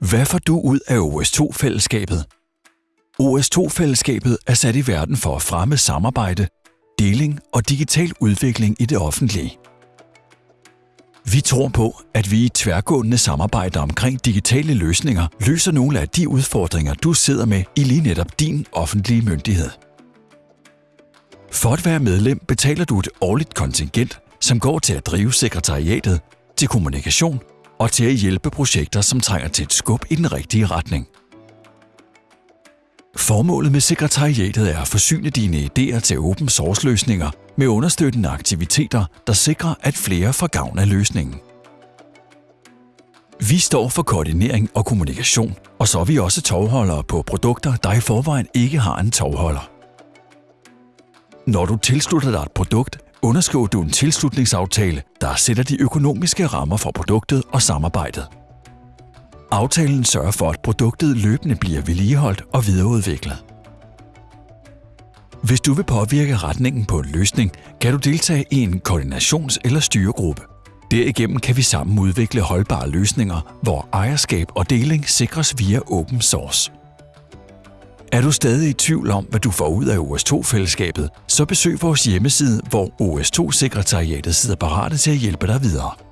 Hvad får du ud af OS2-fællesskabet? OS2-fællesskabet er sat i verden for at fremme samarbejde, deling og digital udvikling i det offentlige. Vi tror på, at vi i tværgående samarbejde omkring digitale løsninger løser nogle af de udfordringer, du sidder med i lige netop din offentlige myndighed. For at være medlem betaler du et årligt kontingent, som går til at drive sekretariatet, til kommunikation og til at hjælpe projekter, som trænger til et skub i den rigtige retning. Formålet med sekretariatet er at forsyne dine idéer til open source løsninger med understøttende aktiviteter, der sikrer, at flere får gavn af løsningen. Vi står for koordinering og kommunikation, og så er vi også tovholdere på produkter, der i forvejen ikke har en tovholder. Når du tilslutter dig et produkt, underskriver du en tilslutningsaftale, der sætter de økonomiske rammer for produktet og samarbejdet. Aftalen sørger for, at produktet løbende bliver vedligeholdt og videreudviklet. Hvis du vil påvirke retningen på en løsning, kan du deltage i en koordinations- eller styregruppe. Derigennem kan vi sammen udvikle holdbare løsninger, hvor ejerskab og deling sikres via open source. Er du stadig i tvivl om, hvad du får ud af OS2-fællesskabet, så besøg vores hjemmeside, hvor OS2-sekretariatet sidder parate til at hjælpe dig videre.